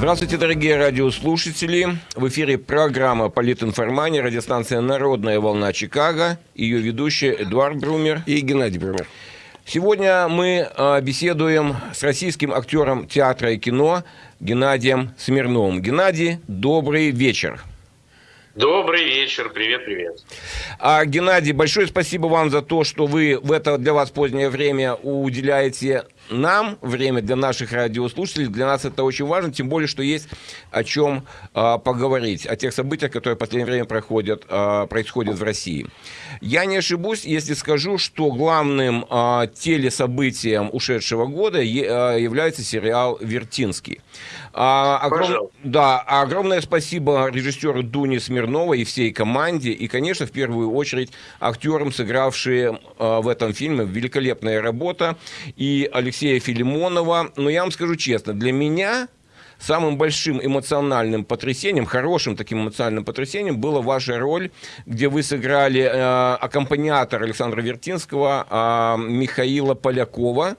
Здравствуйте, дорогие радиослушатели. В эфире программа «Политинформания», радиостанция «Народная волна Чикаго». Ее ведущие Эдуард Брумер и Геннадий Брумер. Сегодня мы а, беседуем с российским актером театра и кино Геннадием Смирновым. Геннадий, добрый вечер. Добрый вечер, привет, привет. А, Геннадий, большое спасибо вам за то, что вы в это для вас позднее время уделяете нам время для наших радиослушателей, для нас это очень важно, тем более, что есть о чем э, поговорить, о тех событиях, которые в последнее время проходят, э, происходят в России. Я не ошибусь, если скажу, что главным э, телесобытием ушедшего года э, является сериал «Вертинский». А, огром... Да, огромное спасибо режиссеру Дуне Смирновой и всей команде, и, конечно, в первую очередь актерам, сыгравшие э, в этом фильме. Великолепная работа. И Алексея Филимонова. Но я вам скажу честно, для меня самым большим эмоциональным потрясением, хорошим таким эмоциональным потрясением была ваша роль, где вы сыграли э, аккомпаниатор Александра Вертинского э, Михаила Полякова,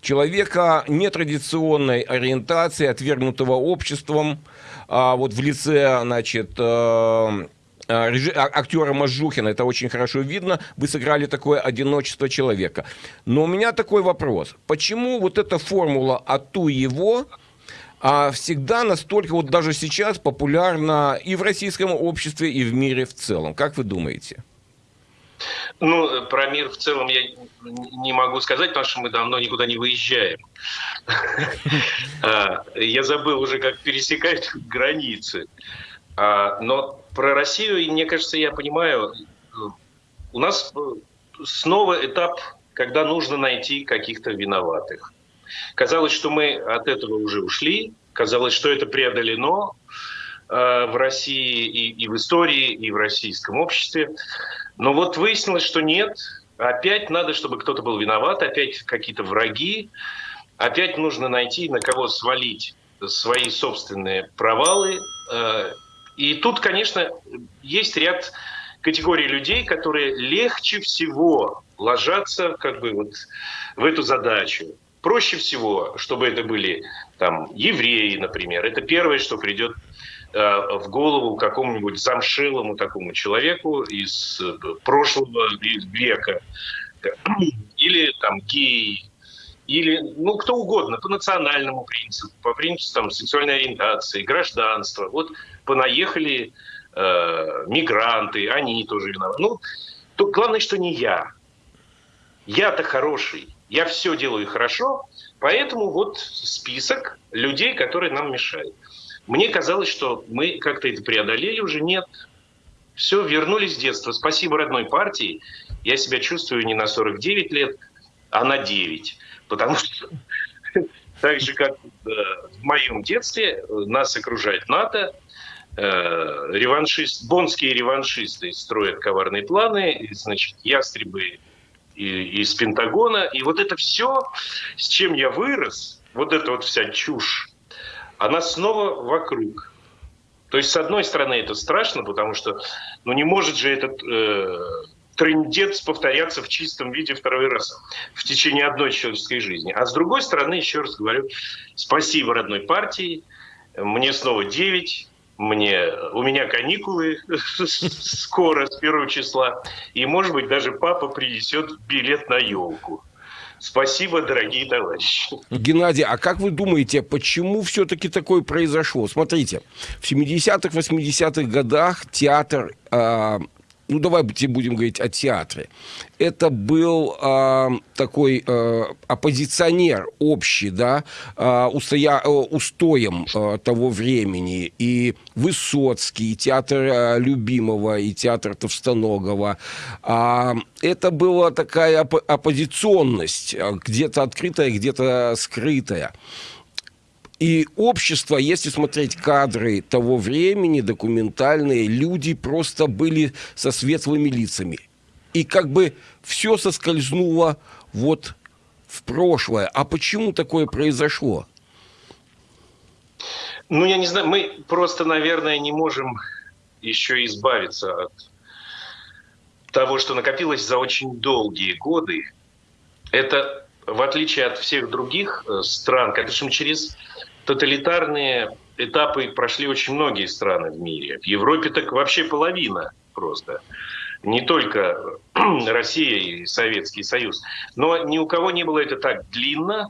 человека нетрадиционной ориентации, отвергнутого обществом, э, вот в лице, значит, э, а, а, актера Мажухина, это очень хорошо видно, вы сыграли такое одиночество человека. Но у меня такой вопрос. Почему вот эта формула «ату его» а всегда настолько, вот даже сейчас, популярна и в российском обществе, и в мире в целом? Как вы думаете? Ну, про мир в целом я не могу сказать, потому что мы давно никуда не выезжаем. Я забыл уже, как пересекать границы. Но про Россию, мне кажется, я понимаю, у нас снова этап, когда нужно найти каких-то виноватых. Казалось, что мы от этого уже ушли, казалось, что это преодолено э, в России и, и в истории, и в российском обществе. Но вот выяснилось, что нет. Опять надо, чтобы кто-то был виноват, опять какие-то враги, опять нужно найти, на кого свалить свои собственные провалы, э, и тут, конечно, есть ряд категорий людей, которые легче всего ложатся как бы вот в эту задачу. Проще всего, чтобы это были там евреи, например. Это первое, что придет в голову какому-нибудь замшелому такому человеку из э, прошлого века. Или там геи, или ну кто угодно, по национальному принципу, по принципу там, сексуальной ориентации, гражданства. Вот понаехали э, мигранты, они тоже виноваты. Ну, то главное, что не я. Я-то хороший, я все делаю хорошо, поэтому вот список людей, которые нам мешают. Мне казалось, что мы как-то это преодолели, уже нет. Все, вернулись в детство. Спасибо родной партии. Я себя чувствую не на 49 лет, а на 9. Потому что так же, как э, в моем детстве, нас окружает НАТО, э, реваншист, бонские реваншисты строят коварные планы, значит, ястребы из Пентагона. И вот это все, с чем я вырос, вот эта вот вся чушь, она снова вокруг. То есть, с одной стороны, это страшно, потому что ну, не может же этот э, трендец повторяться в чистом виде второй раз в течение одной человеческой жизни. А с другой стороны, еще раз говорю, спасибо родной партии, мне снова 9, мне, у меня каникулы скоро, с первого числа, и, может быть, даже папа принесет билет на елку. Спасибо, дорогие товарищи. Геннадий, а как вы думаете, почему все-таки такое произошло? Смотрите, в 70-х, 80-х годах театр э, ну давайте будем говорить о театре, это был э, такой э, оппозиционер общий, да, э, устоя, э, устоем э, того времени. И Высоцкий, и театр э, Любимого, и театр Товстоногова. Э, это была такая оп оппозиционность, где-то открытая, где-то скрытая. И общество, если смотреть кадры того времени, документальные, люди просто были со светлыми лицами. И как бы все соскользнуло вот в прошлое. А почему такое произошло? Ну, я не знаю, мы просто, наверное, не можем еще избавиться от того, что накопилось за очень долгие годы. Это, в отличие от всех других э, стран, конечно, через тоталитарные этапы прошли очень многие страны в мире. В Европе так вообще половина просто. Не только Россия и Советский Союз. Но ни у кого не было это так длинно,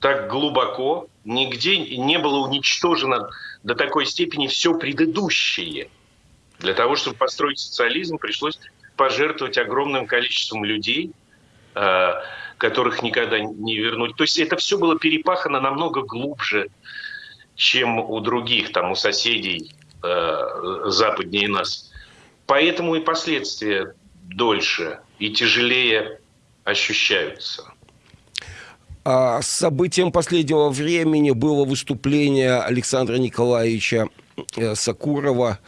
так глубоко, нигде не было уничтожено до такой степени все предыдущее. Для того, чтобы построить социализм, пришлось пожертвовать огромным количеством людей, э, которых никогда не вернуть. То есть это все было перепахано намного глубже, чем у других, там, у соседей э, западнее нас. Поэтому и последствия дольше и тяжелее ощущаются. А событием последнего времени было выступление Александра Николаевича Сакурова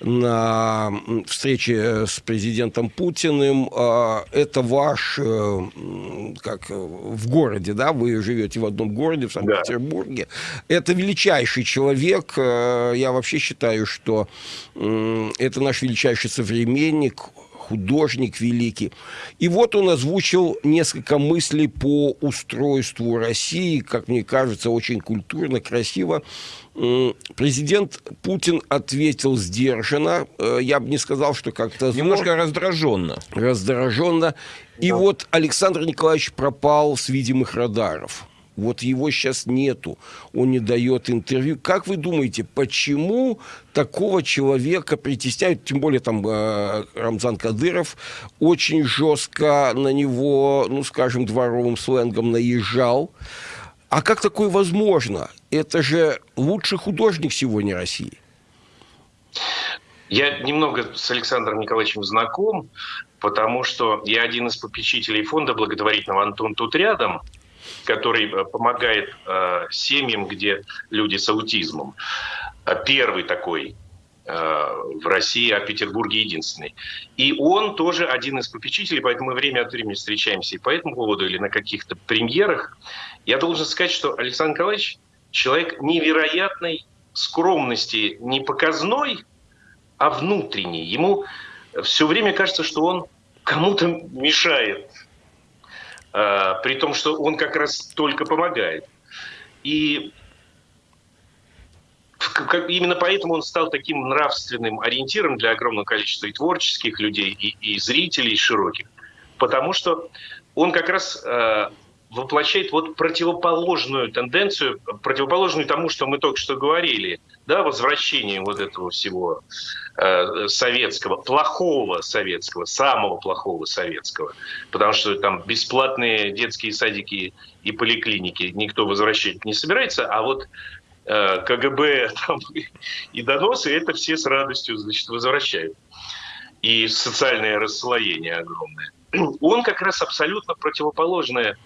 на встрече с президентом Путиным. А, это ваш, э, как в городе, да, вы живете в одном городе, в Санкт-Петербурге. Да. Это величайший человек. Э, я вообще считаю, что это наш величайший современник художник великий. И вот он озвучил несколько мыслей по устройству России, как мне кажется, очень культурно, красиво. Президент Путин ответил сдержанно. Э, я бы не сказал, что как-то... Немножко раздраженно. Раздраженно. И да. вот Александр Николаевич пропал с видимых радаров. Вот его сейчас нету, он не дает интервью. Как вы думаете, почему такого человека притесняют, тем более там э, Рамзан Кадыров очень жестко на него, ну скажем, дворовым сленгом наезжал. А как такое возможно? Это же лучший художник сегодня России. Я немного с Александром Николаевичем знаком, потому что я один из попечителей фонда благотворительного «Антон тут рядом», который э, помогает э, семьям, где люди с аутизмом. Э, первый такой в России, а в Петербурге единственный. И он тоже один из попечителей, поэтому мы время от времени встречаемся и по этому поводу, или на каких-то премьерах. Я должен сказать, что Александр Николаевич человек невероятной скромности, не показной, а внутренней. Ему все время кажется, что он кому-то мешает при том, что он как раз только помогает. И именно поэтому он стал таким нравственным ориентиром для огромного количества и творческих людей, и, и зрителей широких. Потому что он как раз э, воплощает вот противоположную тенденцию, противоположную тому, что мы только что говорили, да, возвращение вот этого всего э, советского, плохого советского, самого плохого советского, потому что там бесплатные детские садики и поликлиники никто возвращать не собирается, а вот э, КГБ там, и доносы это все с радостью значит, возвращают. И социальное расслоение огромное. Он как раз абсолютно противоположная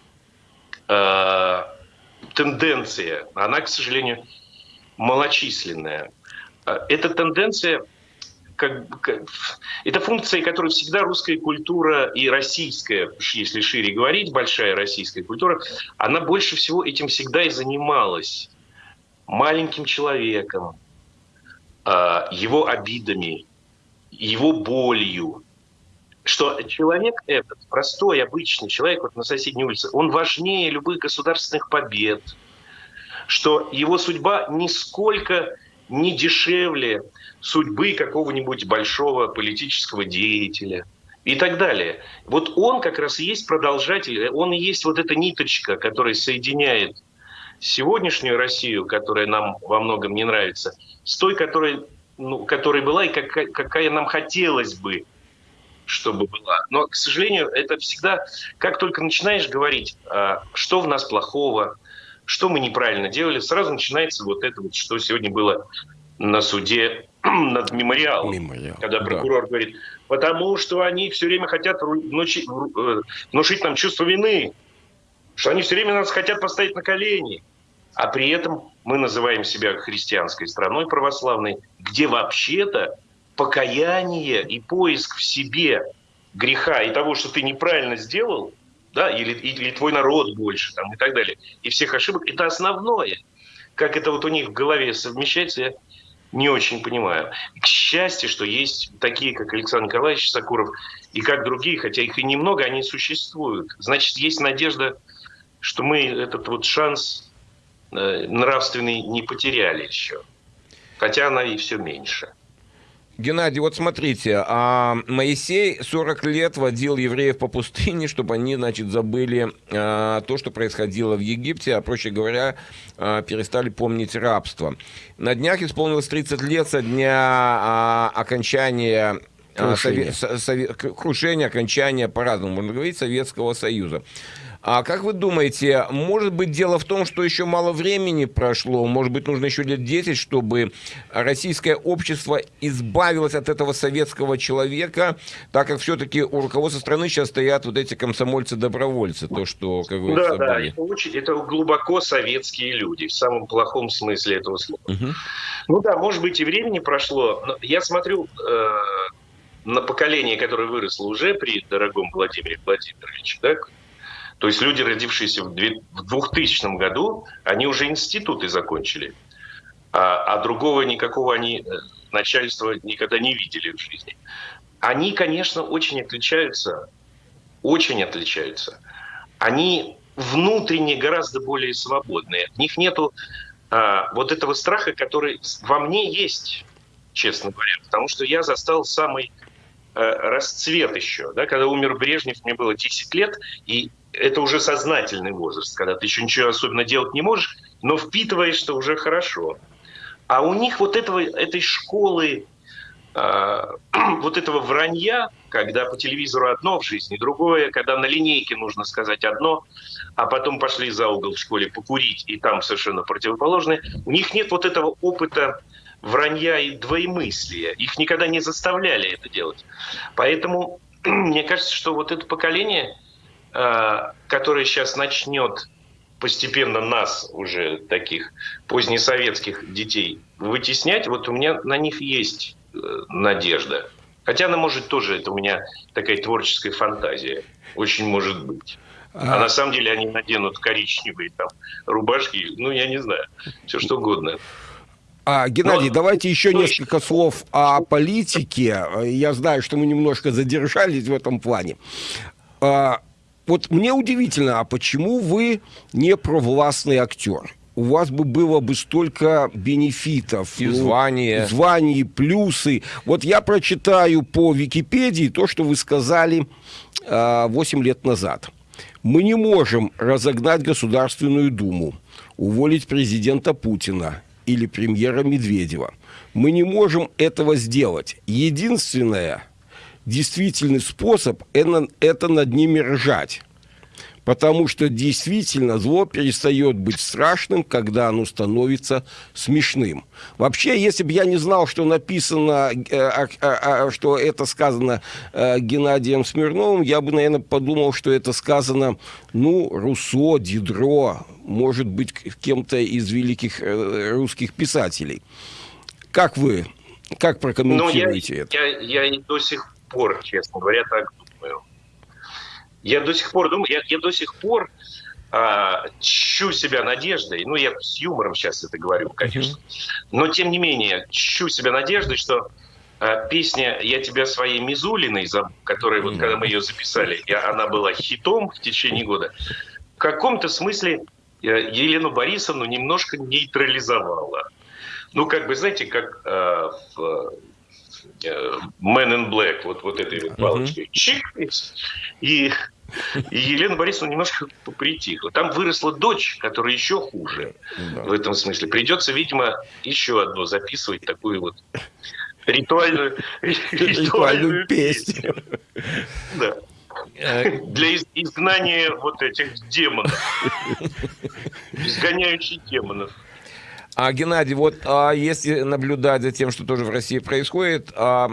э, тенденция. Она, к сожалению, малочисленная. А, эта тенденция, как, как, это функция, которую всегда русская культура и российская, если шире говорить, большая российская культура, она больше всего этим всегда и занималась. Маленьким человеком, а, его обидами, его болью, что человек этот, простой, обычный человек вот на соседней улице, он важнее любых государственных побед, что его судьба нисколько не дешевле судьбы какого-нибудь большого политического деятеля и так далее. Вот он как раз и есть продолжатель, он и есть вот эта ниточка, которая соединяет сегодняшнюю Россию, которая нам во многом не нравится, с той, которая, ну, которая была и какая, какая нам хотелось бы, чтобы была. Но, к сожалению, это всегда, как только начинаешь говорить, а, что в нас плохого, что мы неправильно делали, сразу начинается вот это вот, что сегодня было на суде над мемориалом, Мемориал, когда прокурор да. говорит, потому что они все время хотят внучить, э, внушить нам чувство вины, что они все время нас хотят поставить на колени, а при этом мы называем себя христианской страной православной, где вообще-то покаяние и поиск в себе греха и того, что ты неправильно сделал – да, или, или твой народ больше, там, и так далее, и всех ошибок, это основное. Как это вот у них в голове совмещается, я не очень понимаю. К счастью, что есть такие, как Александр Николаевич Сакуров, и как другие, хотя их и немного, они существуют. Значит, есть надежда, что мы этот вот шанс э, нравственный не потеряли еще. хотя она и все меньше. Геннадий, вот смотрите, а Моисей 40 лет водил евреев по пустыне, чтобы они, значит, забыли а, то, что происходило в Египте, а, проще говоря, а, перестали помнить рабство. На днях исполнилось 30 лет со дня а, окончания крушения, сове, сове, крушения окончания, по-разному можно говорить, Советского Союза. А как вы думаете, может быть дело в том, что еще мало времени прошло, может быть нужно еще лет 10, чтобы российское общество избавилось от этого советского человека, так как все-таки у руководства страны сейчас стоят вот эти комсомольцы-добровольцы, то, что, как вы Да, да, это, очень, это глубоко советские люди, в самом плохом смысле этого слова. Угу. Ну да, может быть и времени прошло, но я смотрю э, на поколение, которое выросло уже при дорогом Владимире Владимировиче, да, то есть люди, родившиеся в 2000 году, они уже институты закончили. А, а другого никакого они э, начальства никогда не видели в жизни. Они, конечно, очень отличаются, очень отличаются. Они внутренне гораздо более свободные. В них нету а, вот этого страха, который во мне есть, честно говоря. Потому что я застал самый а, расцвет еще. Да, когда умер Брежнев, мне было 10 лет, и это уже сознательный возраст, когда ты еще ничего особенно делать не можешь, но впитываешь, что уже хорошо. А у них вот этого, этой школы, э, вот этого вранья, когда по телевизору одно в жизни, другое, когда на линейке нужно сказать одно, а потом пошли за угол в школе покурить, и там совершенно противоположное, у них нет вот этого опыта вранья и двоемыслия. Их никогда не заставляли это делать. Поэтому мне кажется, что вот это поколение который сейчас начнет постепенно нас, уже таких позднесоветских детей, вытеснять, вот у меня на них есть э, надежда. Хотя она может тоже, это у меня такая творческая фантазия, очень может быть. А, а на самом деле они наденут коричневые там рубашки, ну я не знаю, все что угодно. А, Геннадий, Но... давайте еще несколько слов о политике. Я знаю, что мы немножко задержались в этом плане. А, вот мне удивительно, а почему вы не провластный актер? у вас бы было бы столько бенефитов. И ну, звания. Плюсы. Вот я прочитаю по Википедии то, что вы сказали э, а, 8 лет назад. Мы не можем разогнать Государственную Думу, уволить президента Путина или премьера Медведева. Мы не можем этого сделать. Единственное, действительный способ это, это над ними ржать. Потому что действительно зло перестает быть страшным, когда оно становится смешным. Вообще, если бы я не знал, что написано, э, а, а, а, что это сказано э, Геннадием Смирновым, я бы, наверное, подумал, что это сказано, ну, Руссо, Дидро, может быть, кем-то из великих э, русских писателей. Как вы, как прокомментируете ну, я, это? Я, я до сих пор, честно говоря, так думаю. Я до сих пор думаю, я, я до сих пор а, чу себя надеждой, ну, я с юмором сейчас это говорю, конечно, но, тем не менее, чу себя надеждой, что а, песня «Я тебя своей Мизулиной», которая, вот когда мы ее записали, и она была хитом в течение года, в каком-то смысле э, Елену Борисовну немножко нейтрализовала. Ну, как бы, знаете, как э, в Man in Black, вот, вот этой вот палочкой, uh-huh. чик, и, и Елена Борисовна немножко притихла. Там выросла дочь, которая еще хуже да. в этом смысле. Придется, видимо, еще одну записывать такую вот ритуальную, ритуальную песню. Да. Э, Для изгнания вот этих демонов. Изгоняющих демонов. А, Геннадий, вот а, если наблюдать за тем, что тоже в России происходит, а,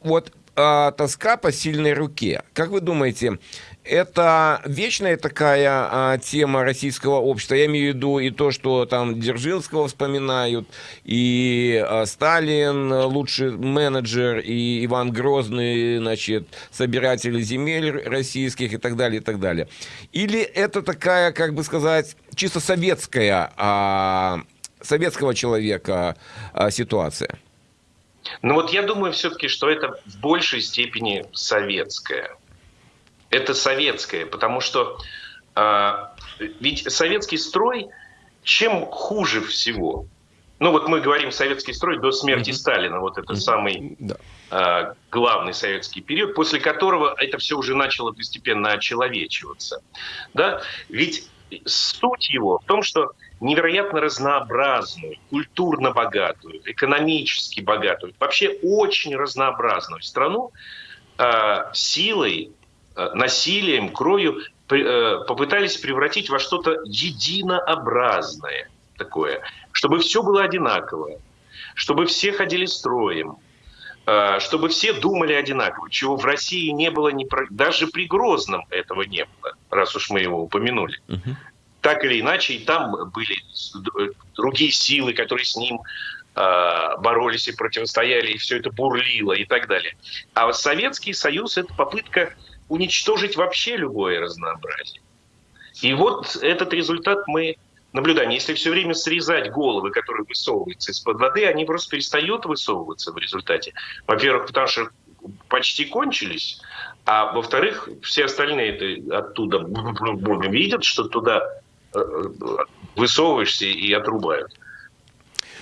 вот а, тоска по сильной руке. Как вы думаете, это вечная такая а, тема российского общества. Я имею в виду и то, что там Дзержинского вспоминают, и а, Сталин лучший менеджер, и Иван Грозный, значит, собиратель земель российских и так далее, и так далее. Или это такая, как бы сказать, чисто советская а, советского человека а, ситуация? Ну вот я думаю все-таки, что это в большей степени советская. Это советское, потому что э, ведь советский строй чем хуже всего? ну вот мы говорим советский строй до смерти mm-hmm. Сталина, вот это mm-hmm. самый да. э, главный советский период, после которого это все уже начало постепенно очеловечиваться. Да? Ведь суть его в том, что невероятно разнообразную, культурно богатую, экономически богатую, вообще очень разнообразную страну э, силой, э, насилием, кровью э, попытались превратить во что-то единообразное такое, чтобы все было одинаковое, чтобы все ходили строем, чтобы все думали одинаково, чего в России не было, даже при Грозном этого не было, раз уж мы его упомянули. Uh-huh так или иначе, и там были другие силы, которые с ним э, боролись и противостояли, и все это бурлило и так далее. А Советский Союз – это попытка уничтожить вообще любое разнообразие. И вот этот результат мы наблюдаем. Если все время срезать головы, которые высовываются из-под воды, они просто перестают высовываться в результате. Во-первых, потому что почти кончились, а во-вторых, все остальные это оттуда видят, что туда высовываешься и отрубают.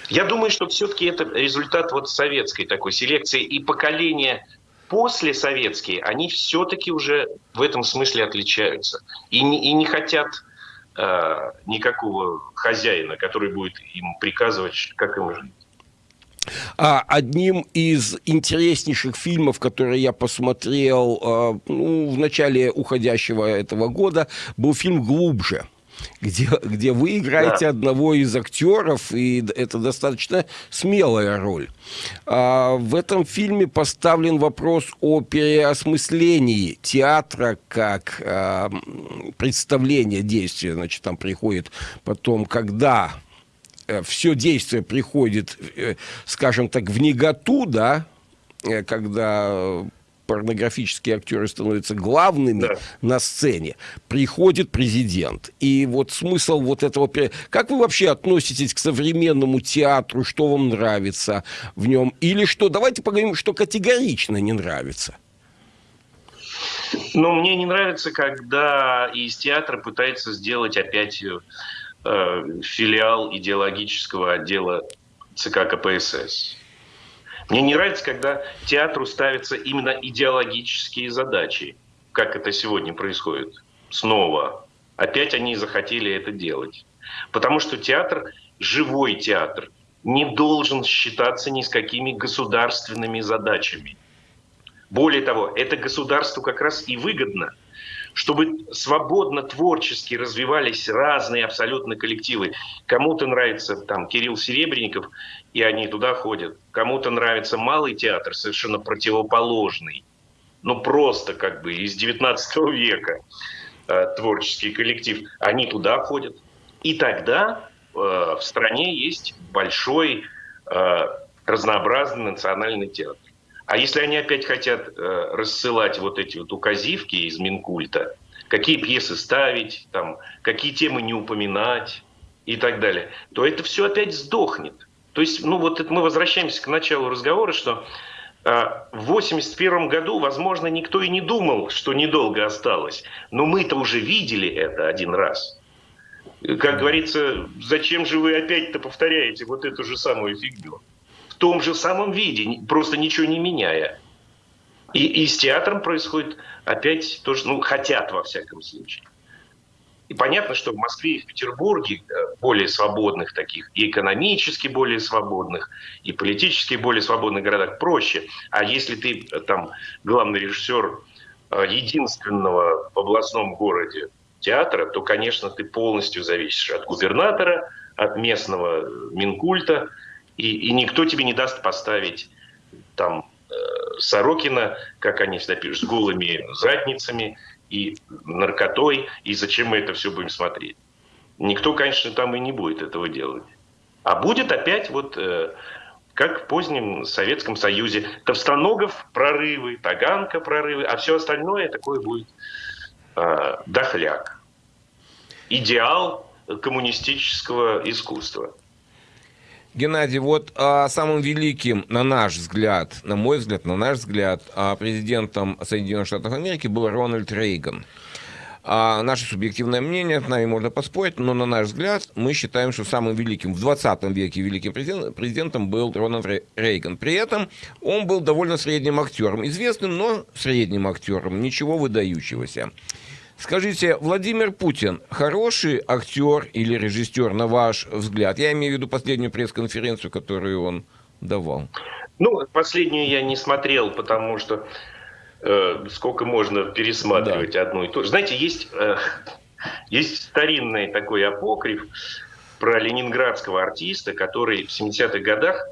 Я думаю, что все-таки это результат вот советской такой селекции и поколения после советские, они все-таки уже в этом смысле отличаются и не, и не хотят э, никакого хозяина, который будет им приказывать, как им жить. А одним из интереснейших фильмов, которые я посмотрел э, ну, в начале уходящего этого года, был фильм «Глубже» где, где вы играете да. одного из актеров, и это достаточно смелая роль. А в этом фильме поставлен вопрос о переосмыслении театра как а, представления действия. Значит, там приходит потом, когда э, все действие приходит, э, скажем так, в негату, да, э, когда порнографические актеры становятся главными да. на сцене, приходит президент. И вот смысл вот этого... Как вы вообще относитесь к современному театру? Что вам нравится в нем? Или что? Давайте поговорим, что категорично не нравится. Ну, мне не нравится, когда из театра пытается сделать опять э, филиал идеологического отдела ЦК КПСС. Мне не нравится, когда театру ставятся именно идеологические задачи, как это сегодня происходит. Снова. Опять они захотели это делать. Потому что театр, живой театр, не должен считаться ни с какими государственными задачами. Более того, это государству как раз и выгодно, чтобы свободно творчески развивались разные абсолютно коллективы. Кому-то нравится там Кирилл Серебренников, и они туда ходят. Кому-то нравится малый театр, совершенно противоположный. Ну, просто как бы из 19 века э, творческий коллектив. Они туда ходят. И тогда э, в стране есть большой э, разнообразный национальный театр. А если они опять хотят э, рассылать вот эти вот указивки из Минкульта, какие пьесы ставить, там, какие темы не упоминать и так далее, то это все опять сдохнет. То есть, ну вот это мы возвращаемся к началу разговора, что э, в 81 году, возможно, никто и не думал, что недолго осталось. Но мы-то уже видели это один раз. Как говорится, зачем же вы опять-то повторяете вот эту же самую фигню? Том же самом виде, просто ничего не меняя. И, и с театром происходит опять тоже, ну, хотят во всяком случае. И понятно, что в Москве и в Петербурге э, более свободных таких, и экономически более свободных, и политически более свободных городах проще. А если ты э, там главный режиссер э, единственного в областном городе театра, то, конечно, ты полностью зависишь от губернатора, от местного Минкульта, и, и никто тебе не даст поставить там Сорокина, как они всегда пишут, с голыми задницами, и наркотой, и зачем мы это все будем смотреть. Никто, конечно, там и не будет этого делать. А будет опять вот э, как в позднем Советском Союзе. Товстоногов прорывы, Таганка прорывы, а все остальное такое будет э, дохляк. Идеал коммунистического искусства. Геннадий, вот а, самым великим, на наш взгляд, на мой взгляд, на наш взгляд, а, президентом Соединенных Штатов Америки был Рональд Рейган. а наше субъективное мнение, с нами можно поспорить, но на наш взгляд мы считаем, что самым великим в 20 веке великим президентом был Рональд Рейган. При этом он был довольно средним актером, известным, но средним актером, ничего выдающегося. Скажите, Владимир Путин хороший актер или режиссер, на ваш взгляд? Я имею в виду последнюю пресс-конференцию, которую он давал. Ну, последнюю я не смотрел, потому что э, сколько можно пересматривать да. одну и ту же. Знаете, есть, э, есть старинный такой апокриф про ленинградского артиста, который в 70-х годах,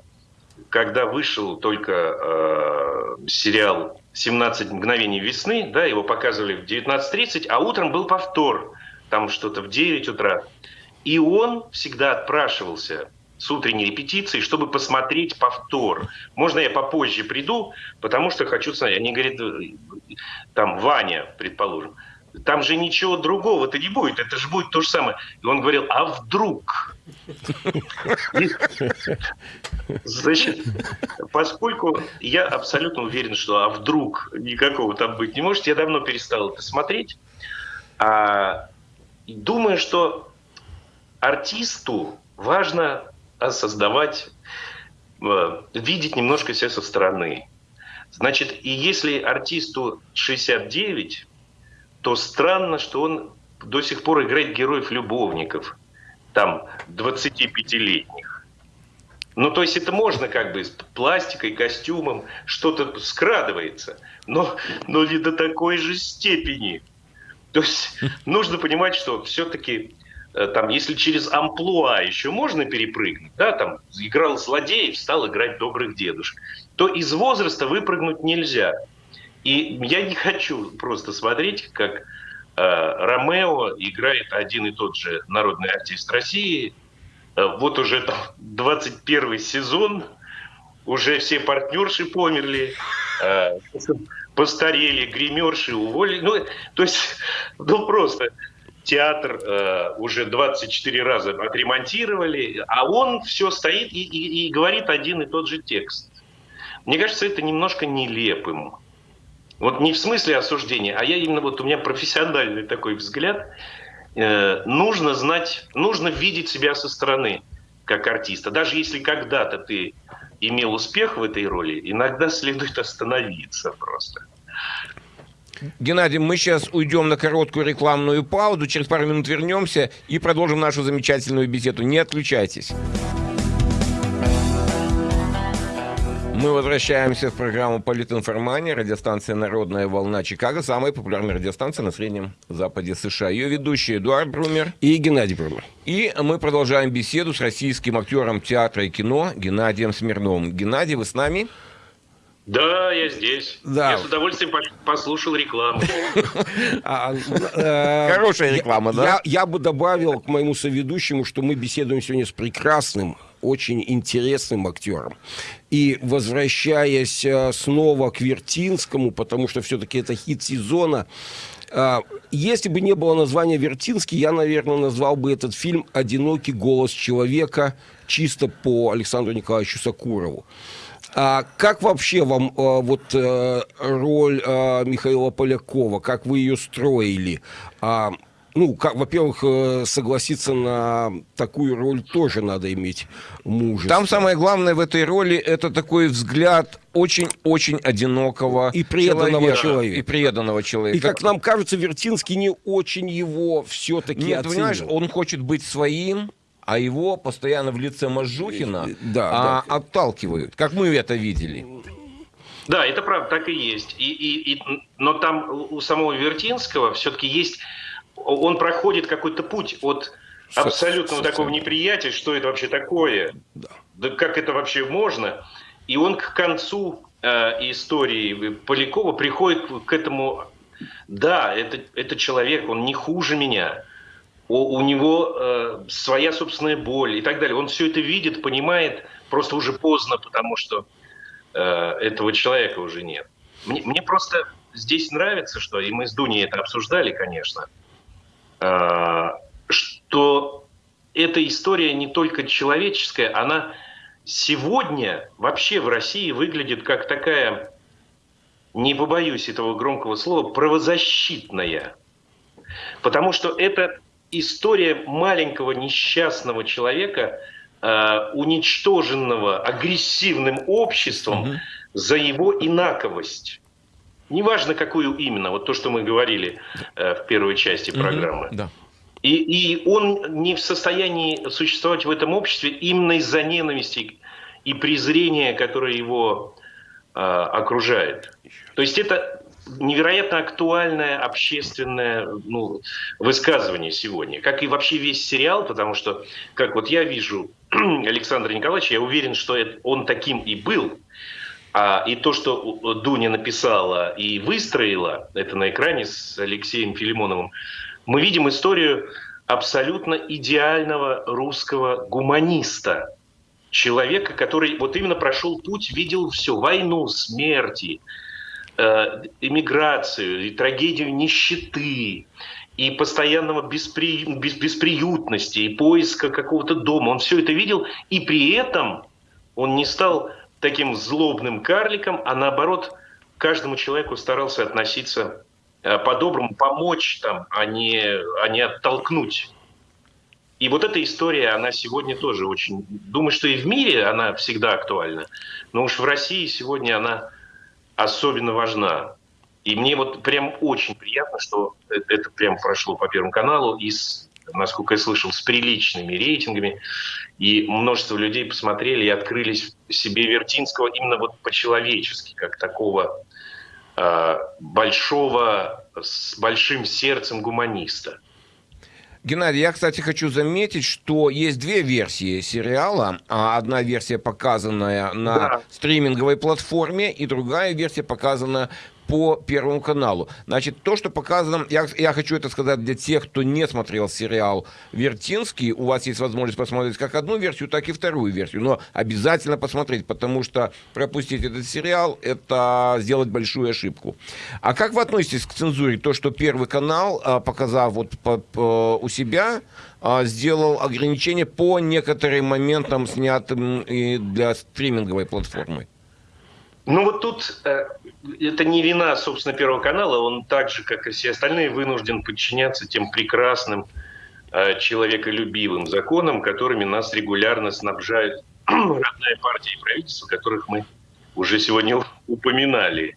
когда вышел только э, сериал «17 мгновений весны», да, его показывали в 19.30, а утром был повтор, там что-то в 9 утра. И он всегда отпрашивался с утренней репетиции, чтобы посмотреть повтор. Можно я попозже приду, потому что хочу смотреть. Они говорят, там Ваня, предположим, там же ничего другого-то не будет, это же будет то же самое. И он говорил, а вдруг? Значит, поскольку я абсолютно уверен, что а вдруг никакого там быть не может, я давно перестал это смотреть. А, думаю, что артисту важно создавать, э, видеть немножко себя со стороны. Значит, и если артисту 69, то странно, что он до сих пор играет героев-любовников, там, 25-летних. Ну, то есть это можно как бы с пластикой, костюмом, что-то скрадывается, но, но не до такой же степени. То есть нужно понимать, что все-таки Э, там, если через амплуа еще можно перепрыгнуть, да, там, играл злодеев, стал играть добрых дедушек, то из возраста выпрыгнуть нельзя. И я не хочу просто смотреть, как э, Ромео играет один и тот же народный артист России. Э, вот уже там 21 сезон, уже все партнерши померли, э, постарели, гримерши уволили. Ну, то есть, ну просто театр э, уже 24 раза отремонтировали, а он все стоит и, и, и говорит один и тот же текст. Мне кажется, это немножко нелепым. Вот не в смысле осуждения, а я именно вот у меня профессиональный такой взгляд. Э, нужно знать, нужно видеть себя со стороны как артиста. Даже если когда-то ты имел успех в этой роли, иногда следует остановиться просто. Геннадий, мы сейчас уйдем на короткую рекламную паузу, через пару минут вернемся и продолжим нашу замечательную беседу. Не отключайтесь. Мы возвращаемся в программу «Политинформания», радиостанция «Народная волна Чикаго», самая популярная радиостанция на Среднем Западе США. Ее ведущие Эдуард Брумер и Геннадий Брумер. И мы продолжаем беседу с российским актером театра и кино Геннадием Смирновым. Геннадий, вы с нами? Да, я здесь. Да. Я с удовольствием послушал рекламу. А, э, Хорошая реклама, да? Я бы добавил к моему соведущему, что мы беседуем сегодня с прекрасным, очень интересным актером. И возвращаясь э, снова к Вертинскому, потому что все-таки это хит сезона, э, если бы не было названия Вертинский, я, наверное, назвал бы этот фильм «Одинокий голос человека» чисто по Александру Николаевичу Сакурову. А как вообще вам а, вот а, роль а, Михаила Полякова, как вы ее строили? А, ну, как, во-первых, э, согласиться на такую роль тоже надо иметь мужество. Там самое главное в этой роли это такой взгляд очень-очень одинокого и преданного человека, человека. И преданного человека. И как нам кажется, Вертинский не очень его все-таки Нет, оценил. понимаешь, он хочет быть своим, а его постоянно в лице Мажухина да, а, да. отталкивают, как мы это видели. Да, это правда, так и есть. И, и, и, но там у самого Вертинского все-таки есть, он проходит какой-то путь от абсолютного такого неприятия, что это вообще такое, да. да как это вообще можно, и он к концу э, истории Полякова приходит к этому, да, это, это человек, он не хуже меня, у, у него э, своя собственная боль и так далее. Он все это видит, понимает, просто уже поздно, потому что э, этого человека уже нет. Мне, мне просто здесь нравится, что, и мы с Дуней это обсуждали, конечно, что эта история не только человеческая, она сегодня вообще в России выглядит как такая, не побоюсь этого громкого слова, правозащитная Потому что это история маленького несчастного человека, э, уничтоженного агрессивным обществом угу. за его инаковость. Неважно, какую именно, вот то, что мы говорили э, в первой части программы. Угу, да. И, и он не в состоянии существовать в этом обществе именно из-за ненависти и презрения, которое его э, окружает. То есть это невероятно актуальное общественное ну, высказывание сегодня, как и вообще весь сериал, потому что, как вот я вижу Александра Николаевича, я уверен, что это, он таким и был. А, и то, что Дуня написала и выстроила, это на экране с Алексеем Филимоновым, мы видим историю абсолютно идеального русского гуманиста, человека, который вот именно прошел путь, видел все, войну, смерти, э, эмиграцию, и трагедию нищеты, и постоянного беспри... бес... бесприютности, и поиска какого-то дома. Он все это видел, и при этом он не стал таким злобным карликом, а наоборот, каждому человеку старался относиться Э, по-доброму помочь, там, а, не, а не оттолкнуть. И вот эта история, она сегодня тоже очень... Думаю, что и в мире она всегда актуальна, но уж в России сегодня она особенно важна. И мне вот прям очень приятно, что это прям прошло по Первому каналу и, с, насколько я слышал, с приличными рейтингами. И множество людей посмотрели и открылись себе Вертинского именно вот по-человечески, как такого Э, большого, с большим сердцем гуманиста. Геннадий, я, кстати, хочу заметить, что есть две версии сериала. А одна версия показанная на да. стриминговой платформе, и другая версия показана по Первому каналу. Значит, то, что показано, я, я хочу это сказать для тех, кто не смотрел сериал «Вертинский», у вас есть возможность посмотреть как одну версию, так и вторую версию, но обязательно посмотреть, потому что пропустить этот сериал – это сделать большую ошибку. А как вы относитесь к цензуре? То, что Первый канал, а, показав вот по, по, у себя, а, сделал ограничения по некоторым моментам, снятым и для стриминговой платформы? Ну вот тут э, это не вина, собственно, Первого канала. Он так же, как и все остальные, вынужден подчиняться тем прекрасным э, человеколюбивым законам, которыми нас регулярно снабжают родная партия и правительство, которых мы уже сегодня упоминали.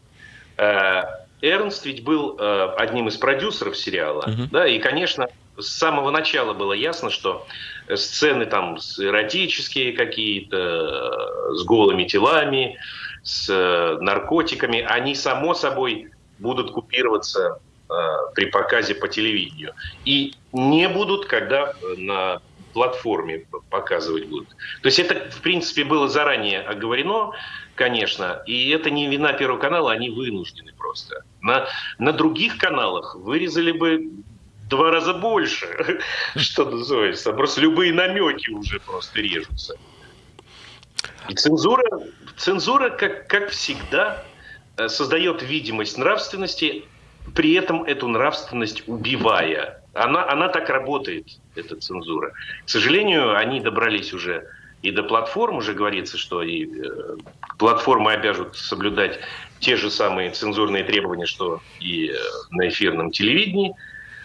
Э, Эрнст ведь был э, одним из продюсеров сериала, uh-huh. да, и, конечно, с самого начала было ясно, что сцены там эротические какие-то, э, с голыми телами, с э, наркотиками, они само собой будут купироваться э, при показе по телевидению. И не будут, когда на платформе показывать будут. То есть это, в принципе, было заранее оговорено, конечно, и это не вина Первого канала, они вынуждены просто. На, на других каналах вырезали бы два раза больше, что называется. Просто любые намеки уже просто режутся. Цензура, цензура как, как всегда, э, создает видимость нравственности, при этом эту нравственность убивая. Она, она так работает, эта цензура. К сожалению, они добрались уже и до платформ, уже говорится, что и э, платформы обяжут соблюдать те же самые цензурные требования, что и э, на эфирном телевидении.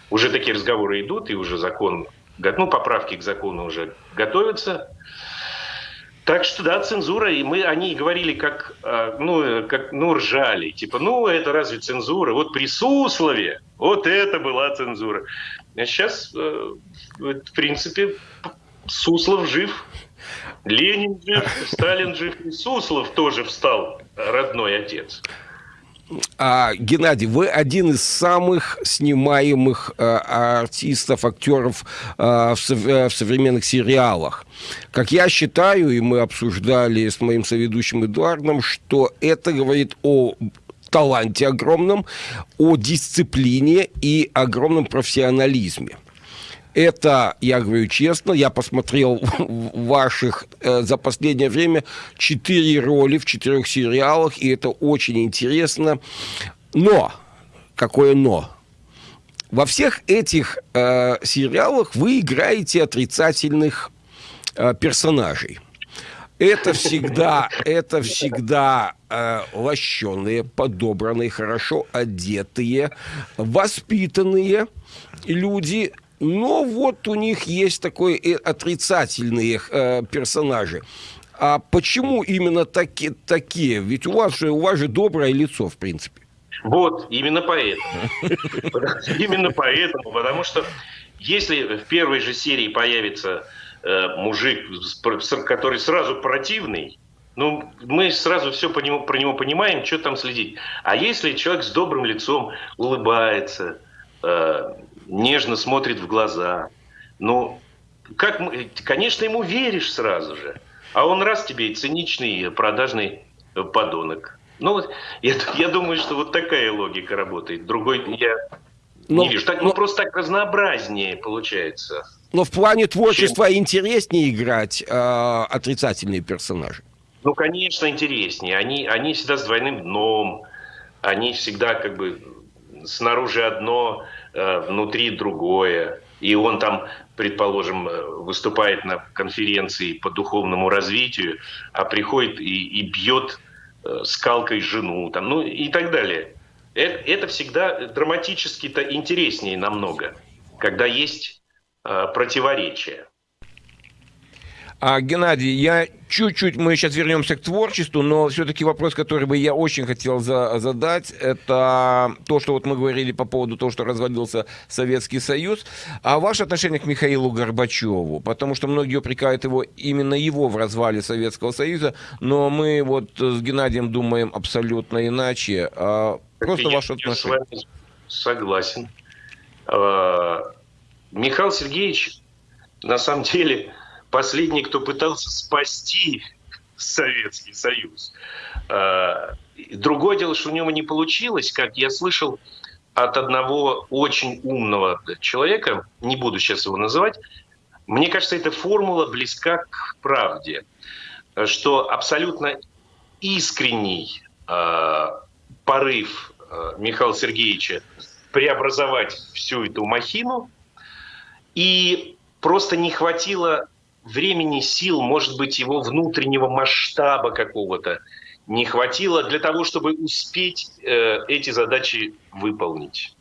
Уже такие разговоры идут, и уже закон, ну, поправки к закону уже готовятся. Так что да, цензура, и мы, они говорили как, а, ну, как, ну, ржали, типа, ну, это разве цензура? Вот при Суслове, вот это была цензура. А сейчас, э, в принципе, Суслов жив, Ленин жив, Сталин жив, и Суслов тоже встал, родной отец. А, Геннадий, вы один из самых снимаемых а, артистов, актеров а, в, в современных сериалах. Как я считаю, и мы обсуждали с моим соведущим Эдуардом, что это говорит о таланте огромном, о дисциплине и огромном профессионализме. Это, я говорю честно, я посмотрел ваших э, за последнее время четыре роли в четырех сериалах, и это очень интересно. Но, какое но? Во всех этих э, сериалах вы играете отрицательных э, персонажей. Это всегда, это всегда э, лощеные, подобранные, хорошо одетые, воспитанные люди, но вот у них есть такой отрицательные э, персонажи. А почему именно таки, такие? Ведь у вас же у вас же доброе лицо, в принципе. Вот, именно поэтому. Именно поэтому, потому что если в первой же серии появится э, мужик, который сразу противный, ну, мы сразу все по нему, про него понимаем, что там следить. А если человек с добрым лицом улыбается, э, нежно смотрит в глаза, ну, как, конечно, ему веришь сразу же. А он раз тебе и циничный, продажный подонок. Ну, я, я думаю, что вот такая логика работает. Другой я но, не вижу. Так, ну, но, ну, просто так разнообразнее получается. Но в плане творчества чем... интереснее играть э, отрицательные персонажи. Ну, конечно, интереснее. Они, они всегда с двойным дном. Они всегда как бы снаружи одно, э, внутри другое. И он там, предположим, э, выступает на конференции по духовному развитию, а приходит и, и бьет э, скалкой жену, там, ну и так далее. Это, это всегда драматически-то интереснее намного, когда есть э, противоречия. А, Геннадий, я чуть-чуть, мы сейчас вернемся к творчеству, но все-таки вопрос, который бы я очень хотел за, задать, это то, что вот мы говорили по поводу того, что развалился Советский Союз, а ваше отношение к Михаилу Горбачеву, потому что многие упрекают его, именно его в развале Советского Союза, но мы вот с Геннадием думаем абсолютно иначе. А просто я, ваше отношение. Я с вами согласен. А, Михаил Сергеевич, на самом деле, последний, кто пытался спасти Советский Союз. А, другое дело, что у него не получилось, как я слышал от одного очень умного человека, не буду сейчас его называть, мне кажется, эта формула близка к правде, что абсолютно искренний э, порыв э, Михаила Сергеевича преобразовать всю эту махину, и просто не хватило времени, сил, может быть, его внутреннего масштаба какого-то не хватило для того, чтобы успеть э, эти задачи выполнить.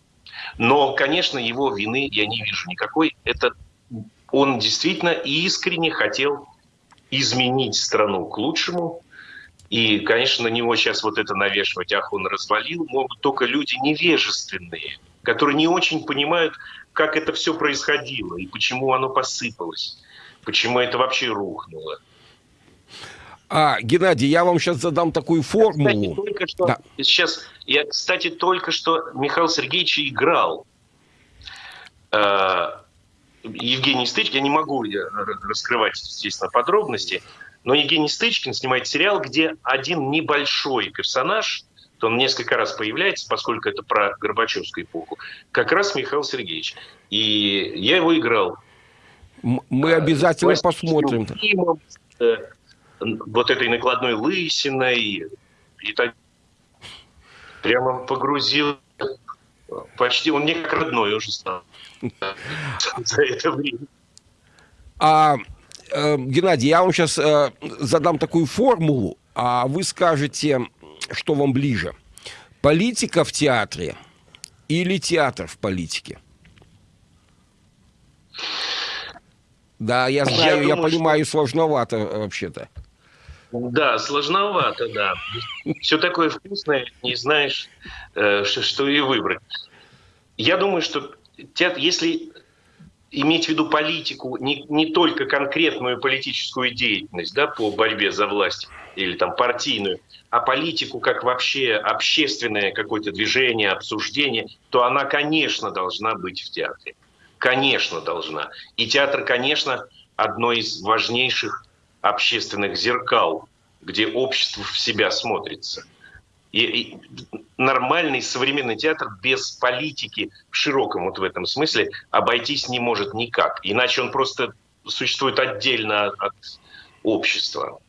Но, конечно, его вины я не вижу никакой. Это он действительно искренне хотел изменить страну к лучшему. И, конечно, на него сейчас вот это навешивать, ах, он развалил, могут только люди невежественные, которые не очень понимают, как это все происходило и почему оно посыпалось почему это вообще рухнуло. А, Геннадий, я вам сейчас задам такую формулу. Кстати, только что, да. сейчас, я, кстати, только что Михаил Сергеевич играл. Э, Евгений Стычкин, я не могу раскрывать, естественно, подробности, но Евгений Стычкин снимает сериал, где один небольшой персонаж, то он несколько раз появляется, поскольку это про Горбачевскую эпоху, как раз Михаил Сергеевич. И я его играл. Мы обязательно посмотрим. Фильмом, э, вот этой накладной лысиной. И так прямо погрузил. Почти он мне как родной уже стал за это время. А, э, Геннадий, я вам сейчас э, задам такую формулу, а вы скажете, что вам ближе. Политика в театре или театр в политике? Да, я знаю, я, я думаю, понимаю, что... сложновато э, вообще-то. Да, сложновато, да. Все такое вкусное, не знаешь, э, что и выбрать. Я думаю, что если иметь в виду политику, не, не только конкретную политическую деятельность да, по борьбе за власть или там партийную, а политику как вообще общественное какое-то движение, обсуждение, то она, конечно, должна быть в театре. Конечно, должна. И театр, конечно, одно из важнейших общественных зеркал, где общество в себя смотрится. И, и нормальный современный театр без политики в широком вот в этом смысле обойтись не может никак. Иначе он просто существует отдельно от общества.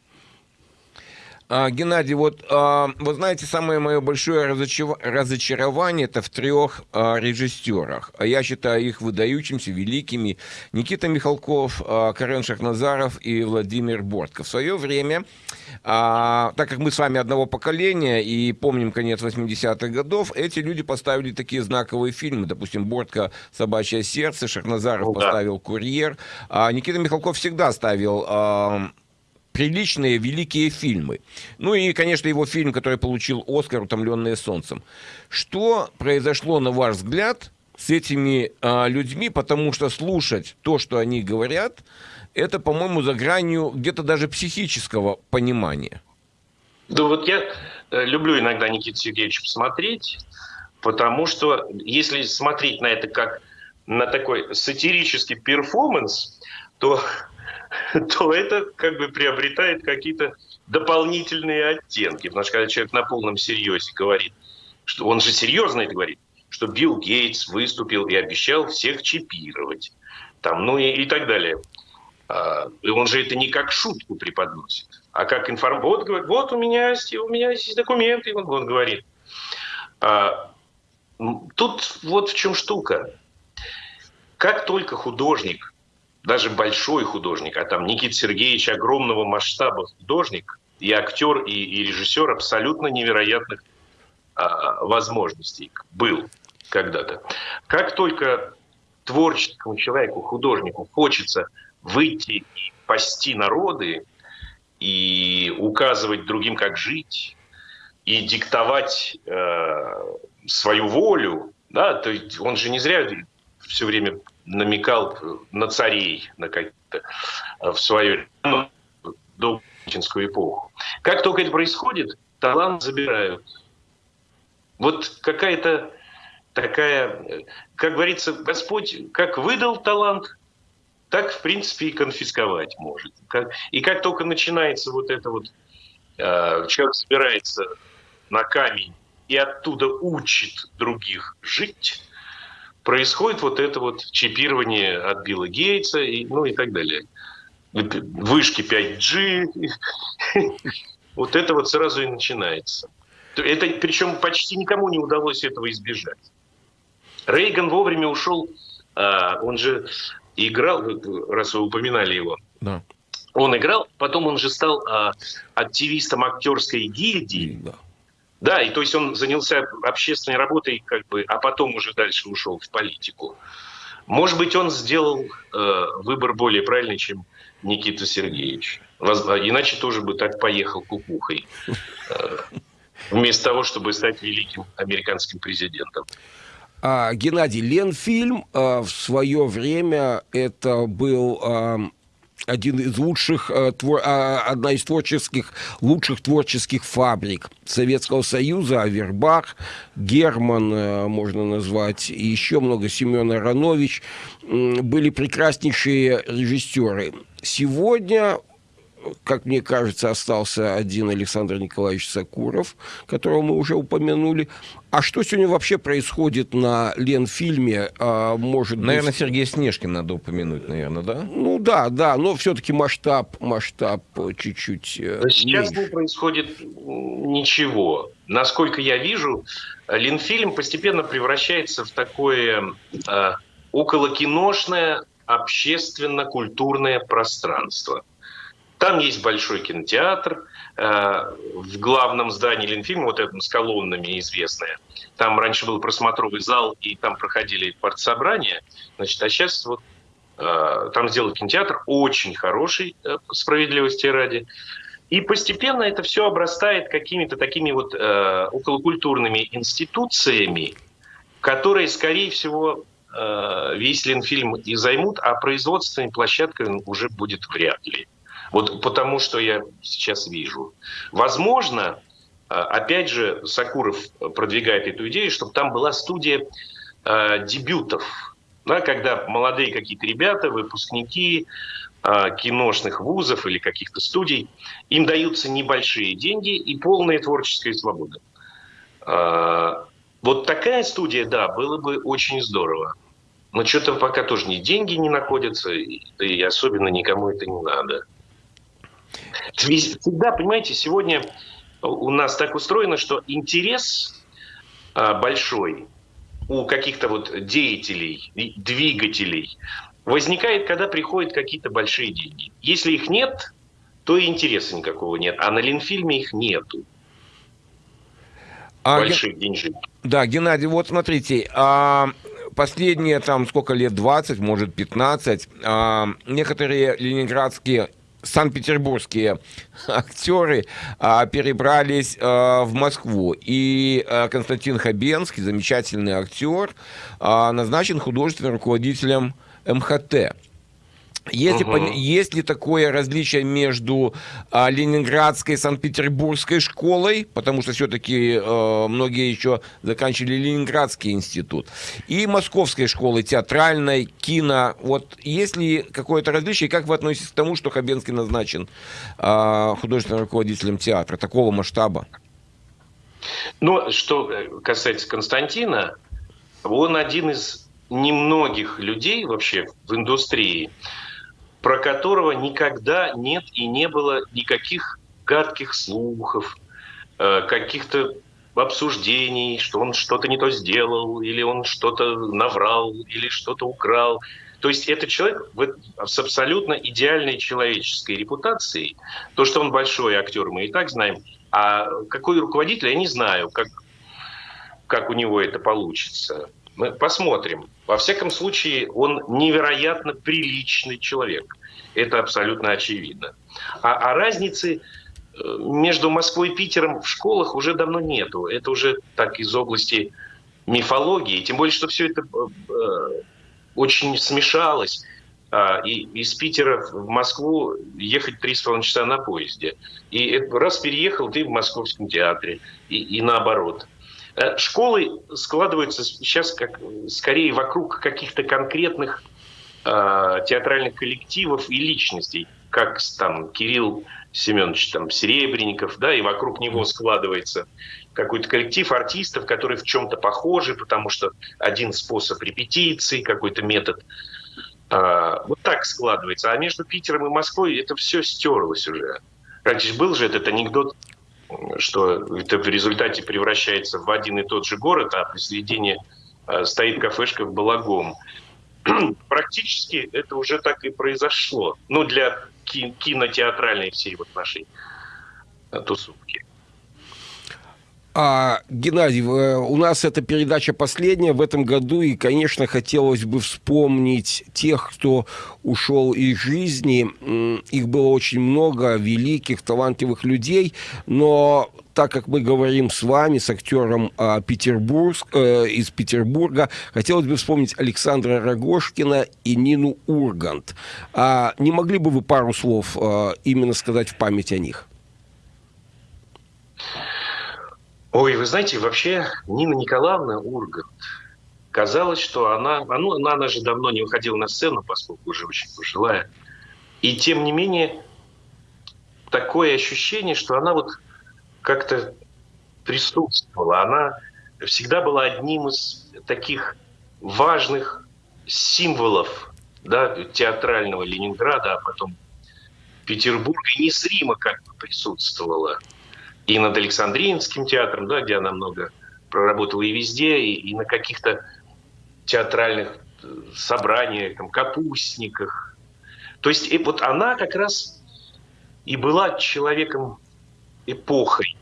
А, Геннадий, вот а, вы знаете, самое мое большое разочарование это в трех а, режиссерах. Я считаю их выдающимся, великими. Никита Михалков, Карен Шахназаров и Владимир Бортко. В свое время, так как мы с вами одного поколения и помним конец 80-х годов, эти люди поставили такие знаковые фильмы. Допустим, Бортко «Собачье сердце», Шахназаров ну, поставил «Курьер». Никита Михалков всегда ставил приличные великие фильмы. Ну и, конечно, его фильм, который получил Оскар «Утомленные солнцем». Что произошло, на ваш взгляд, с этими а, людьми, потому что слушать то, что они говорят, это, по-моему, за гранью где-то даже психического понимания. Да вот я э, люблю иногда Никита Сергеевича посмотреть, потому что если смотреть на это как на такой сатирический перформанс, то то это как бы приобретает какие-то дополнительные оттенки. Потому что когда человек на полном серьезе говорит, что он же серьезно это говорит, что Билл Гейтс выступил и обещал всех чипировать, там, ну и, и так далее. А, и он же это не как шутку преподносит, а как информацию. Вот, говорит, вот у меня есть, у меня есть документы, он, он говорит. А, тут вот в чем штука. Как только художник даже большой художник, а там Никита Сергеевич огромного масштаба художник, и актер, и, и режиссер абсолютно невероятных а, возможностей был когда-то. Как только творческому человеку, художнику хочется выйти и пасти народы, и указывать другим, как жить, и диктовать э, свою волю, да, то есть он же не зря все время намекал на царей, на какие-то э, в свою до эпоху. Как только это происходит, талант забирают. Вот какая-то такая, как говорится, Господь как выдал талант, так, в принципе, и конфисковать может. И как только начинается вот это вот, э, человек собирается на камень и оттуда учит других жить, происходит вот это вот чипирование от Билла Гейтса, и, ну и так далее. Вышки 5G, вот это вот сразу и начинается. Это, причем почти никому не удалось этого избежать. Рейган вовремя ушел, а, он же играл, раз вы упоминали его, да. он играл, потом он же стал а, активистом актерской гильдии. Да да, и то есть он занялся общественной работой, как бы, а потом уже дальше ушел в политику. Может быть, он сделал э, выбор более правильный, чем Никита Сергеевич. Иначе тоже бы так поехал кукухой. Э, вместо того, чтобы стать великим американским президентом. А, Геннадий, Ленфильм а, в свое время это был а, один из лучших, э, а, одна из творческих, лучших творческих фабрик Советского Союза, Авербах, Герман, э, можно назвать, и еще много, Семен Аронович, были прекраснейшие режиссеры. Сегодня как мне кажется, остался один Александр Николаевич Сакуров, которого мы уже упомянули. А что сегодня вообще происходит на Ленфильме? А, может наверное, быть... Сергей Снежкин надо упомянуть, наверное, да? Ну да, да, но все-таки масштаб, масштаб чуть-чуть э, Сейчас меньше. не происходит ничего. Насколько я вижу, Ленфильм постепенно превращается в такое э, околокиношное общественно-культурное пространство. Там есть большой кинотеатр э, в главном здании Ленфильма, вот этом с колоннами известное. Там раньше был просмотровый зал, и там проходили партсобрания. Значит, а сейчас вот э, там сделали кинотеатр, очень хороший, э, справедливости ради. И постепенно это все обрастает какими-то такими вот э, околокультурными институциями, которые, скорее всего, э, весь Ленфильм и займут, а производственной площадкой уже будет вряд ли. Вот потому что я сейчас вижу. Возможно, а, опять же, Сакуров продвигает эту идею, чтобы там была студия э, дебютов, да, когда молодые какие-то ребята, выпускники э, киношных вузов или каких-то студий, им даются небольшие деньги и полная творческая свобода. Э, вот такая студия, да, было бы очень здорово. Но что-то пока тоже ни деньги не находятся, и особенно никому это не надо. Всегда, понимаете, сегодня у нас так устроено, что интерес а, большой у каких-то вот деятелей, двигателей возникает, когда приходят какие-то большие деньги. Если их нет, то и интереса никакого нет. А на Ленфильме их нету. А, Больших ген... деньжек. Да, Геннадий, вот смотрите, а, последние там сколько лет, 20, может 15, а, некоторые ленинградские санкт-петербургские актеры а, перебрались а, в Москву. И а, Константин Хабенский, замечательный актер, а, назначен художественным руководителем МХТ. Есть, угу. ли, есть ли такое различие между а, Ленинградской и Санкт-Петербургской школой, потому что все-таки а, многие еще заканчивали Ленинградский институт, и Московской школой театральной, кино. Вот есть ли какое-то различие, и как вы относитесь к тому, что Хабенский назначен а, художественным руководителем театра такого масштаба? Ну, что касается Константина, он один из немногих людей вообще в индустрии, про которого никогда нет и не было никаких гадких слухов, э, каких-то обсуждений, что он что-то не то сделал, или он что-то наврал, или что-то украл. То есть это человек с абсолютно идеальной человеческой репутацией. То, что он большой актер, мы и так знаем. А какой руководитель, я не знаю, как, как у него это получится. Мы посмотрим. Во всяком случае, он невероятно приличный человек. Это абсолютно очевидно. А, а разницы э, между Москвой и Питером в школах уже давно нету. Это уже так из области мифологии. Тем более, что все это э, э, очень смешалось. А, и из Питера в Москву ехать три с половиной часа на поезде. И раз переехал, ты в Московском театре. И, и наоборот. Э, школы складываются сейчас как, скорее вокруг каких-то конкретных э, театральных коллективов и личностей, как там Кирилл Семенович там, Серебренников, да, и вокруг него складывается какой-то коллектив артистов, которые в чем-то похожи, потому что один способ репетиции, какой-то метод. Э, вот так складывается. А между Питером и Москвой это все стерлось уже. Раньше был же этот анекдот что это в результате превращается в один и тот же город, а посередине э, стоит кафешка в Балагом. Практически это уже так и произошло. Ну, для кинотеатральной всей вот нашей э, тусовки. А, Геннадий, э, у нас эта передача последняя в этом году, и, конечно, хотелось бы вспомнить тех, кто ушел из жизни. Их было очень много, великих, талантливых людей, но так как мы говорим с вами, с актером а, Петербург, э, из Петербурга, хотелось бы вспомнить Александра Рогошкина и Нину Ургант. А не могли бы вы пару слов а, именно сказать в память о них? Ой, вы знаете, вообще Нина Николаевна Ургант, казалось, что она, ну, она, же давно не выходила на сцену, поскольку уже очень пожилая. И тем не менее, такое ощущение, что она вот как-то присутствовала. Она всегда была одним из таких важных символов да, театрального Ленинграда, а потом Петербурга, незримо как бы присутствовала и над Александриинским театром, да, где она много проработала и везде, и, и на каких-то театральных э, собраниях, там, капустниках. То есть и вот она как раз и была человеком эпохой.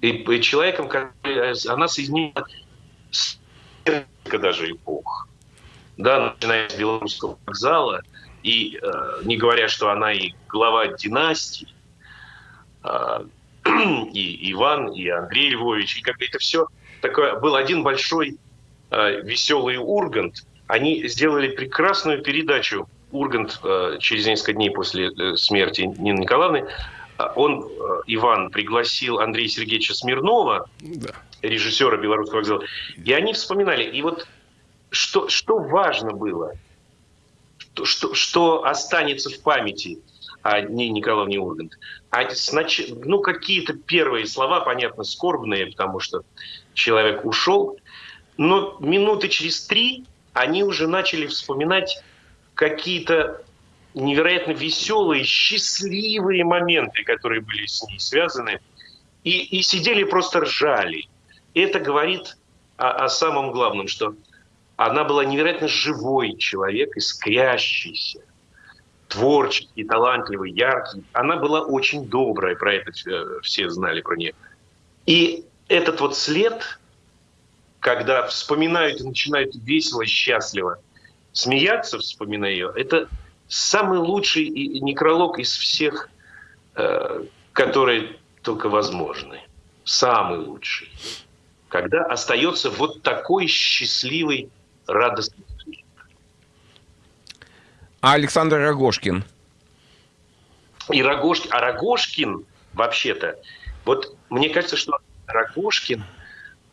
И, человеком, который, она соединила даже эпох. Да, начиная с Белорусского вокзала, и э, не говоря, что она и глава династии, э, и Иван, и Андрей Львович, и как это все такое, был один большой э, веселый Ургант. Они сделали прекрасную передачу Ургант э, через несколько дней после э, смерти Нины Николаевны. А он, э, Иван, пригласил Андрея Сергеевича Смирнова, да. режиссера Белорусского вокзала, и они вспоминали. И вот что, что важно было, что, что, что останется в памяти – а не Николаевне Ургант. А снач... ну, какие-то первые слова, понятно, скорбные, потому что человек ушел, но минуты через три они уже начали вспоминать какие-то невероятно веселые, счастливые моменты, которые были с ней связаны. И, и сидели просто ржали. Это говорит о, о самом главном, что она была невероятно живой человек, искрящийся, творческий, талантливый, яркий. Она была очень добрая, про это все знали про нее. И этот вот след, когда вспоминают и начинают весело, счастливо смеяться, вспоминая ее, это самый лучший некролог из всех, э, которые только возможны. Самый лучший. Когда остается вот такой счастливый, радостный А Александр Рогошкин? И Рогошкин, а Рогошкин, вообще-то, вот мне кажется, что Рогошкин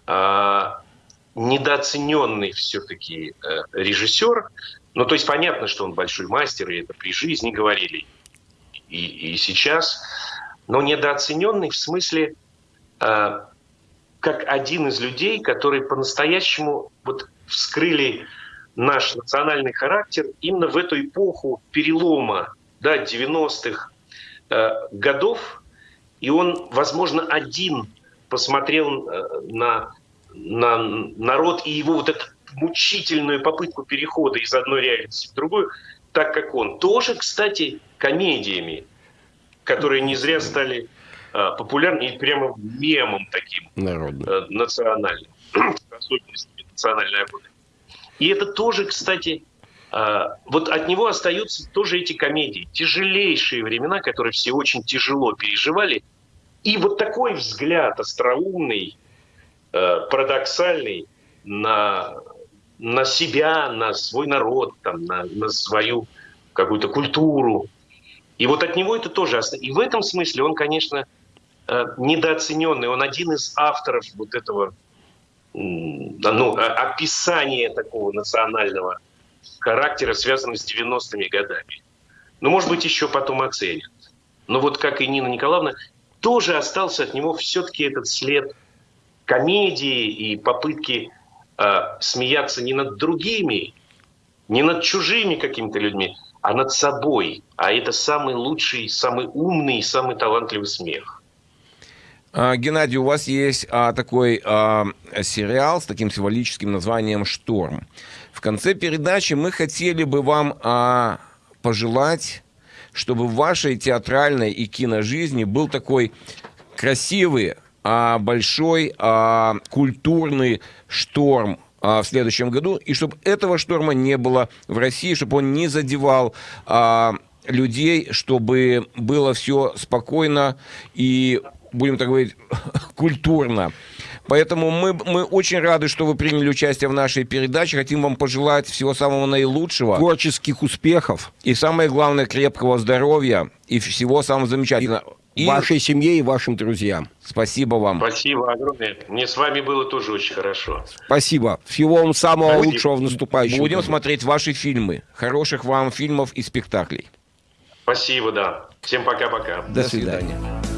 а, недооцененный все-таки э, режиссер. Ну, то есть понятно, что он большой мастер, и это при жизни говорили, и, и сейчас. Но недооцененный в смысле э, как один из людей, которые по-настоящему вот вскрыли наш национальный характер именно в эту эпоху перелома да, 90-х э, годов. И он, возможно, один посмотрел э, на, на народ и его вот эту мучительную попытку перехода из одной реальности в другую, так как он. Тоже, кстати, комедиями, которые не зря стали э, популярны и прямо мемом таким э, национальным, особенностями национальной охоты. И это тоже, кстати, э, вот от него остаются тоже эти комедии. Тяжелейшие времена, которые все очень тяжело переживали – и вот такой взгляд остроумный, э, парадоксальный на, на себя, на свой народ, там, на, на свою какую-то культуру. И вот от него это тоже И в этом смысле он, конечно, э, недооцененный. Он один из авторов вот этого ну, описания такого национального характера, связанного с 90-ми годами. Ну, может быть, еще потом оценят. Но вот как и Нина Николаевна, тоже остался от него все-таки этот след комедии и попытки э, смеяться не над другими, не над чужими какими-то людьми, а над собой. А это самый лучший, самый умный, самый талантливый смех. А, Геннадий, у вас есть а, такой а, сериал с таким символическим названием «Шторм». В конце передачи мы хотели бы вам а, пожелать чтобы в вашей театральной и киножизни был такой красивый, а, большой а, культурный шторм а, в следующем году, и чтобы этого шторма не было в России, чтобы он не задевал а, людей, чтобы было все спокойно и, будем так говорить, культурно. Поэтому мы, мы очень рады, что вы приняли участие в нашей передаче. Хотим вам пожелать всего самого наилучшего. Творческих успехов. И самое главное, крепкого здоровья и всего самого замечательного. И... Вашей семье и вашим друзьям. Спасибо вам. Спасибо огромное. Мне с вами было тоже очень хорошо. Спасибо. Всего вам самого Спасибо. лучшего в наступающем Будем году. смотреть ваши фильмы. Хороших вам фильмов и спектаклей. Спасибо, да. Всем пока-пока. До, До свидания. свидания.